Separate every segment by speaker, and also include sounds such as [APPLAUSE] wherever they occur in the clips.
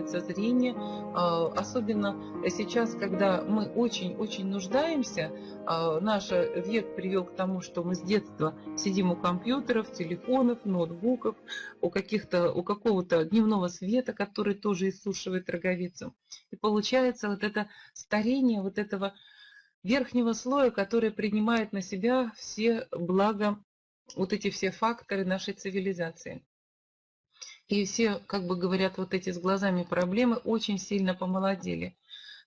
Speaker 1: зрение, а, особенно сейчас, когда мы очень-очень нуждаемся, а, наш век привел к тому, что мы с детства сидим у компьютеров, телефонов, ноутбуков, у, каких-то, у какого-то дневного света, который тоже иссушивает роговицу. И получается вот это старение вот этого верхнего слоя, который принимает на себя все блага, вот эти все факторы нашей цивилизации. И все, как бы говорят, вот эти с глазами проблемы очень сильно помолодели.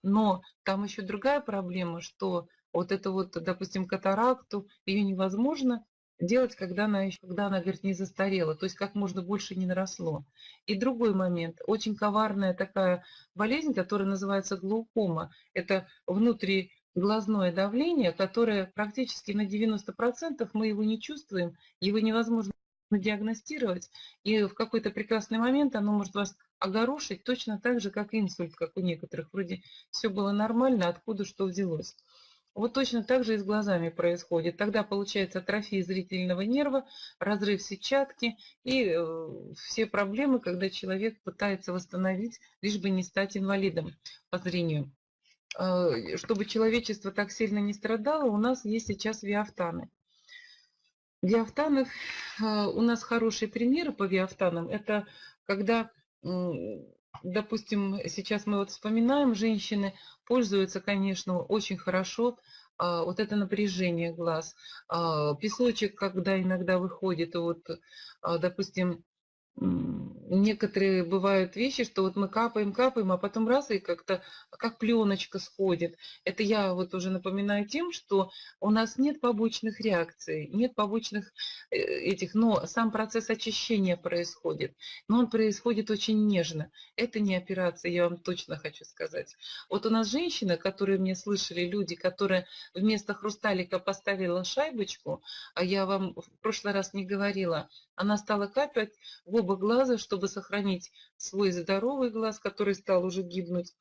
Speaker 1: Но там еще другая проблема, что вот это вот, допустим, катаракту, ее невозможно делать, когда она, еще, когда она, говорит, не застарела, то есть как можно больше не наросло. И другой момент, очень коварная такая болезнь, которая называется глаукома. Это внутриглазное давление, которое практически на 90% мы его не чувствуем, его невозможно диагностировать, и в какой-то прекрасный момент оно может вас огорошить точно так же, как инсульт, как у некоторых. Вроде все было нормально, откуда что взялось. Вот точно так же и с глазами происходит. Тогда получается атрофия зрительного нерва, разрыв сетчатки и э, все проблемы, когда человек пытается восстановить, лишь бы не стать инвалидом по зрению. Э, чтобы человечество так сильно не страдало, у нас есть сейчас виафтаны. Виафтанов, э, у нас хорошие примеры по виафтанам. Это когда, допустим, сейчас мы вот вспоминаем, женщины пользуются, конечно, очень хорошо а, вот это напряжение глаз. А, песочек, когда иногда выходит, вот, а, допустим, некоторые бывают вещи, что вот мы капаем, капаем, а потом раз и как-то как пленочка сходит. Это я вот уже напоминаю тем, что у нас нет побочных реакций, нет побочных э, этих, но сам процесс очищения происходит. Но он происходит очень нежно. Это не операция, я вам точно хочу сказать. Вот у нас женщина, которые мне слышали, люди, которые вместо хрусталика поставила шайбочку, а я вам в прошлый раз не говорила, она стала капать в оба глаза, чтобы сохранить свой здоровый глаз, который стал уже гибнуть.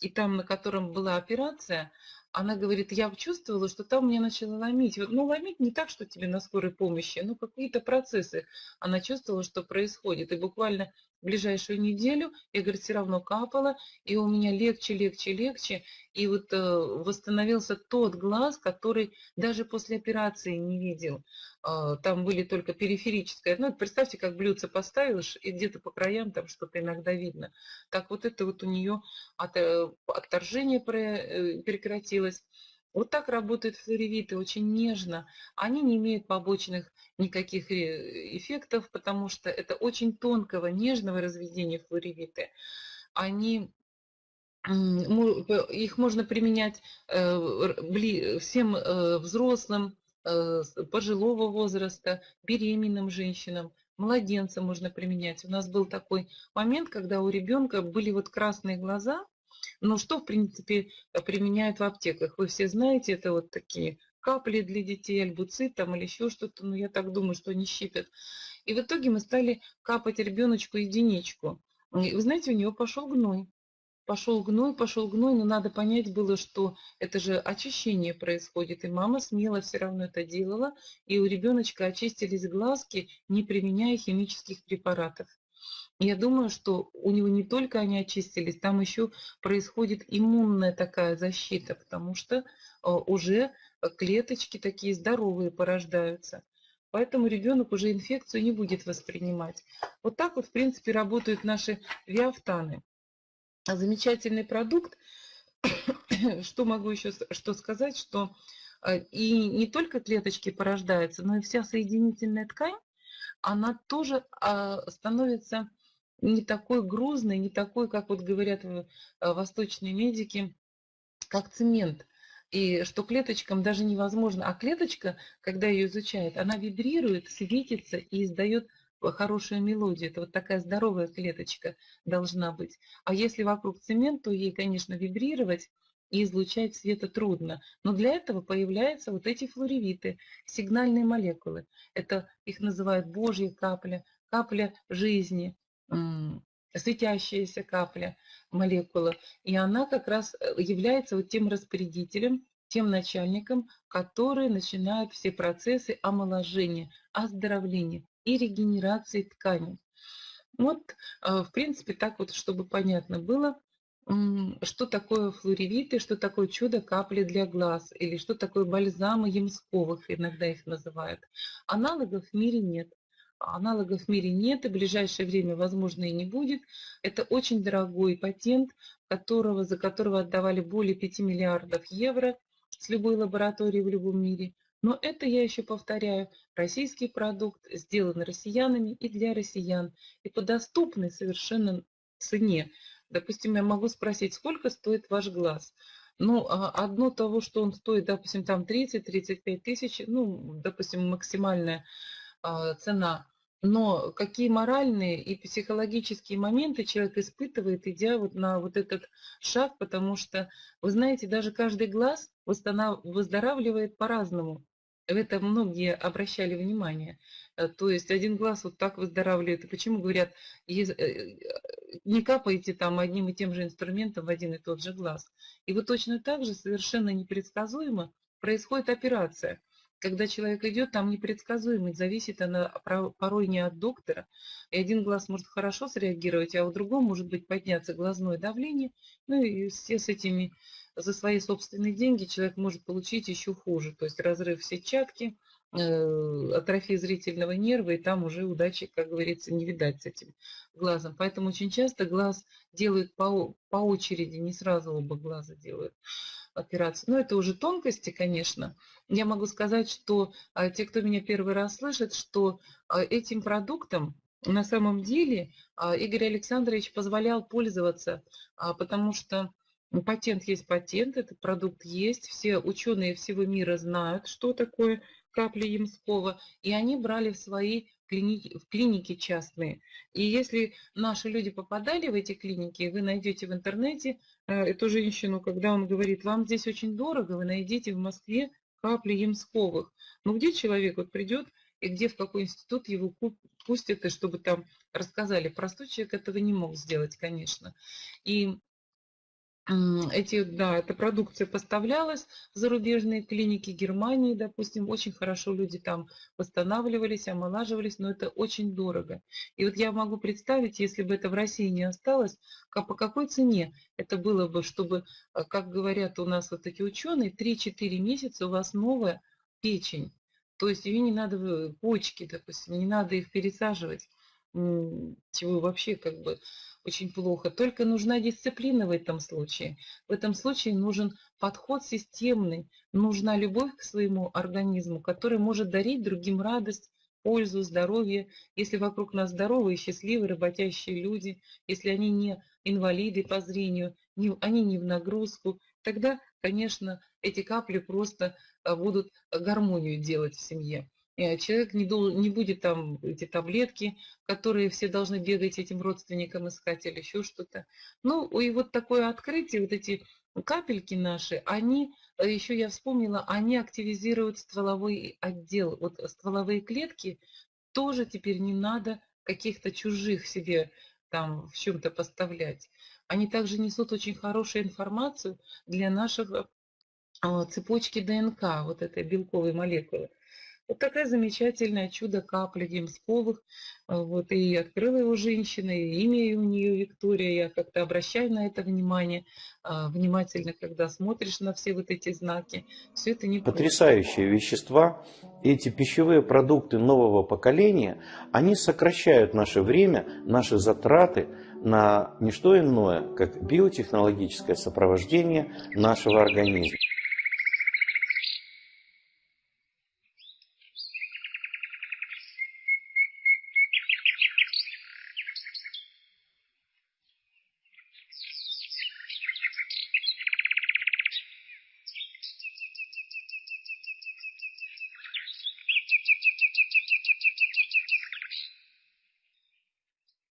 Speaker 1: И там, на котором была операция, она говорит, я чувствовала, что там меня начало ломить. Ну, ломить не так, что тебе на скорой помощи, но какие-то процессы. Она чувствовала, что происходит. И буквально ближайшую неделю, я, говорит, все равно капала, и у меня легче, легче, легче. И вот э, восстановился тот глаз, который даже после операции не видел. Э, там были только периферическое. Ну, представьте, как блюдце поставишь, и где-то по краям там что-то иногда видно. Так вот это вот у нее от, э, отторжение э, прекратилось. Вот так работают флоревиты, очень нежно. Они не имеют побочных никаких э, эффектов, потому что это очень тонкого, нежного разведения флоревиты. Они их можно применять э, всем э, взрослым, пожилого возраста, беременным женщинам, младенцам можно применять. У нас был такой момент, когда у ребенка были вот красные глаза, но что, в принципе, применяют в аптеках? Вы все знаете, это вот такие капли для детей, альбуцит там или еще что-то, но я так думаю, что они щипят. И в итоге мы стали капать ребеночку единичку. И вы знаете, у него пошел гной. Пошел гной, пошел гной, но надо понять было, что это же очищение происходит, и мама смело все равно это делала, и у ребеночка очистились глазки, не применяя химических препаратов. Я думаю, что у него не только они очистились, там еще происходит иммунная такая защита, потому что э, уже клеточки такие здоровые порождаются. Поэтому ребенок уже инфекцию не будет воспринимать. Вот так вот, в принципе, работают наши виафтаны. Замечательный продукт. [COUGHS] Что могу еще что сказать, что э, и не только клеточки порождаются, но и вся соединительная ткань, она тоже а, становится не такой грузный, не такой, как вот говорят э, восточные медики, как цемент. И что клеточкам даже невозможно. А клеточка, когда ее изучают, она вибрирует, светится и издает хорошую мелодию. Это вот такая здоровая клеточка должна быть. А если вокруг цемент, то ей, конечно, вибрировать и излучать света трудно. Но для этого появляются вот эти флоревиты, сигнальные молекулы. Это их называют Божья капля, капля жизни, светящаяся капля, молекула. И она как раз э, является вот тем распорядителем, тем начальником, который начинает все процессы омоложения, оздоровления и регенерации тканей. Вот, э, в принципе, так вот, чтобы понятно было, что такое флоревиты, что такое чудо-капли для глаз, или что такое бальзамы ямсковых, иногда их называют. Аналогов в мире нет. Аналогов в мире нет, и в ближайшее время, возможно, и не будет. Это очень дорогой патент, которого, за которого отдавали более 5 миллиардов евро с любой лаборатории в любом мире. Но это, я еще повторяю, российский продукт, сделан россиянами и для россиян, и по доступной совершенно цене. Допустим, я могу спросить, сколько стоит ваш глаз? Ну, а одно того, что он стоит, допустим, там 30-35 тысяч, ну, допустим, максимальная а, цена но какие моральные и психологические моменты человек испытывает, идя вот на вот этот шаг, потому что, вы знаете, даже каждый глаз выздоравливает по-разному. В это многие обращали внимание. Э, то есть один глаз вот так выздоравливает. И почему говорят, э, не капаете там одним и тем же инструментом в один и тот же глаз. И вот точно так же совершенно непредсказуемо происходит операция когда человек идет, там непредсказуемость, зависит она порой не от доктора. И один глаз может хорошо среагировать, а у другого может быть подняться глазное давление. Ну и все с этими, за свои собственные деньги человек может получить еще хуже. То есть разрыв сетчатки, атрофия зрительного нерва, и там уже удачи, как говорится, не видать с этим глазом. Поэтому очень часто глаз делают по, по очереди, не сразу оба глаза делают операцию. Но это уже тонкости, конечно. Я могу сказать, что а, те, кто меня первый раз слышит, что а, этим продуктом на самом деле а, Игорь Александрович позволял пользоваться, потому что патент есть патент, этот продукт есть, все ученые всего мира знают, что такое капли Ямского, и они брали в свои клиники, в клиники частные. И если наши люди попадали в эти клиники, вы найдете в интернете э, эту женщину, когда он говорит, вам здесь очень дорого, вы найдете в Москве капли Ямсковых. Но где человек вот придет и где, в какой институт его пустят, и чтобы там рассказали. Простой человек этого не мог сделать, конечно. И эти, да, эта продукция поставлялась в зарубежные клиники Германии, допустим, очень хорошо люди там восстанавливались, омолаживались, но это очень дорого. И вот я могу представить, если бы это в России не осталось, по какой цене это было бы, чтобы, э, как говорят у нас вот такие ученые, 3-4 месяца у вас новая печень. То есть ее не надо, почки, допустим, не надо их пересаживать чего вообще как бы очень плохо. Только нужна дисциплина в этом случае. В этом случае нужен подход системный, нужна любовь к своему организму, который может дарить другим радость, пользу, здоровье. Если вокруг нас здоровые, счастливые, работящие люди, если они не инвалиды по зрению, не, они не в нагрузку, тогда, конечно, эти капли просто а, будут гармонию делать в семье. Э, человек не, не будет там эти таблетки, которые все должны бегать этим родственникам искать или еще что-то. Ну, и вот такое открытие, вот эти капельки наши, они, э, еще я вспомнила, они активизируют стволовой отдел. Вот стволовые клетки тоже теперь не надо каких-то чужих себе там в чем-то поставлять. Они также несут очень хорошую информацию для нашего а, цепочки ДНК, вот этой белковой молекулы. Вот такая замечательная чудо-капля Демсковых. А, вот, и открыла его женщина, и имя у нее Виктория. Я как-то обращаю на это внимание, а, внимательно, когда смотришь на все вот эти знаки. Все это не
Speaker 2: Потрясающие вещества. Эти пищевые продукты нового поколения, они сокращают наше время, наши затраты на не что иное, как биотехнологическое сопровождение нашего организма.